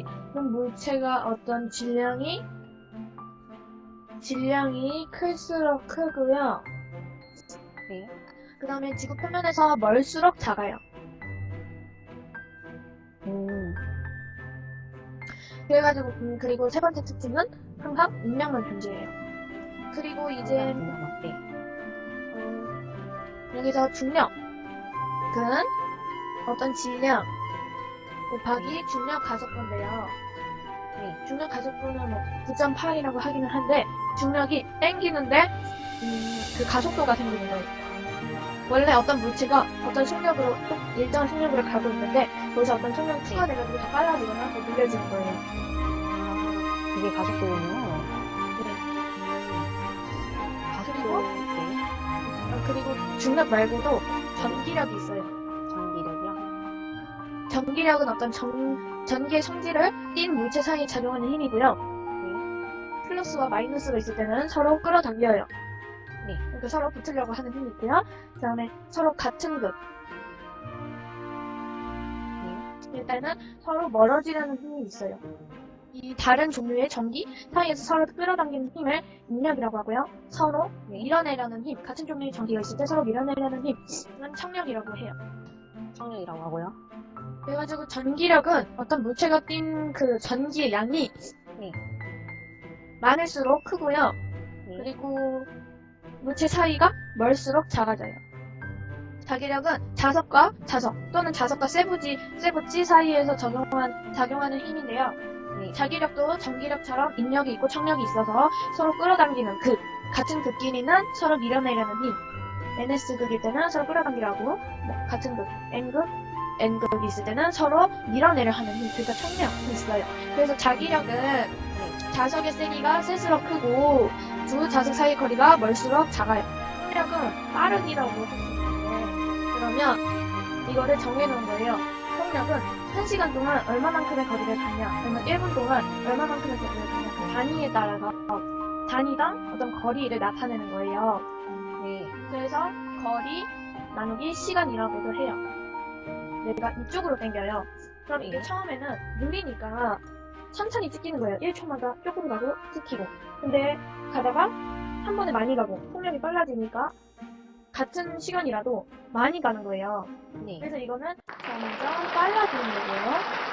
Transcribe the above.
이 물체가 어떤 질량이 질량이 클수록 크고요. 네. 그 다음에 지구 표면에서 멀수록 작아요. 음. 그래가지고 음, 그리고 세 번째 특징은 항상 운명만 존재해요. 그리고 이제 네. 어, 여기서 중력은 어떤 질량 곱하기 중력 가속도인데요. 네. 중력 가속도는 뭐 9.8이라고 하기는 한데 중력이 땡기는데 음, 그 가속도가 생기는 거예요. 원래 어떤 물체가 어떤 속력으로 꼭 일정한 속력으로 가고 있는데 거기서 어떤 속력이 추가돼가지고 더 빨라지거나 더 느려지는 거예요. 이게 가속도군요. 네. 가속도. 네. 어, 그리고 중력 말고도 전기력이 있어요. 전기력은 어떤 전, 전기의 성질을 띈 물체 사이에 작용하는 힘이고요. 네. 플러스와 마이너스가 있을 때는 서로 끌어당겨요. 네. 그러니까 서로 붙으려고 하는 힘이 있고요. 그 다음에 서로 같은 극. 네. 일단은 서로 멀어지려는 힘이 있어요. 이 다른 종류의 전기 사이에서 서로 끌어당기는 힘을 인력이라고 하고요. 서로 네. 밀어내려는 힘, 같은 종류의 전기가 있을 때 서로 밀어내려는 힘은 청력이라고 해요. 청력이라고 하고요. 그래가지고 전기력은 어떤 물체가 띈 그 전기의 양이 네. 많을수록 크고요. 네. 그리고 물체 사이가 멀수록 작아져요. 자기력은 자석과 자석 또는 자석과 세부지, 세부지 사이에서 적용한, 작용하는 힘인데요. 네. 자기력도 전기력처럼 인력이 있고 청력이 있어서 서로 끌어당기는 극, 같은 극끼리는 서로 밀어내려는 힘. NS극일 때는 서로 끌어당기라고, 뭐 같은 극, N극, N극이 있을 때는 서로 밀어내려 하는 힘, 그러니까 청력이 있어요. 그래서 자기력은 네. 자석의 세기가 셀수록 크고 두 자석 사이 거리가 멀수록 작아요. 속력은 수 있는데 그러면 이거를 정해놓은 거예요. 속력은 1시간 동안 얼마만큼의 거리를 가냐 아니면 1분 동안 얼마만큼의 거리를 가냐 그 단위에 따라서 단위당 어떤 거리를 나타내는 거예요. 네. 그래서 거리 나누기 시간이라고도 해요. 내가 이쪽으로 당겨요. 그럼 이게 네. 처음에는 느리니까 천천히 찍히는 거예요. 1초마다 조금 가고 찍히고. 근데 가다가 한 번에 많이 가고 속력이 빨라지니까 같은 시간이라도 많이 가는 거예요. 네. 그래서 이거는 점점 빨라지는 거고요.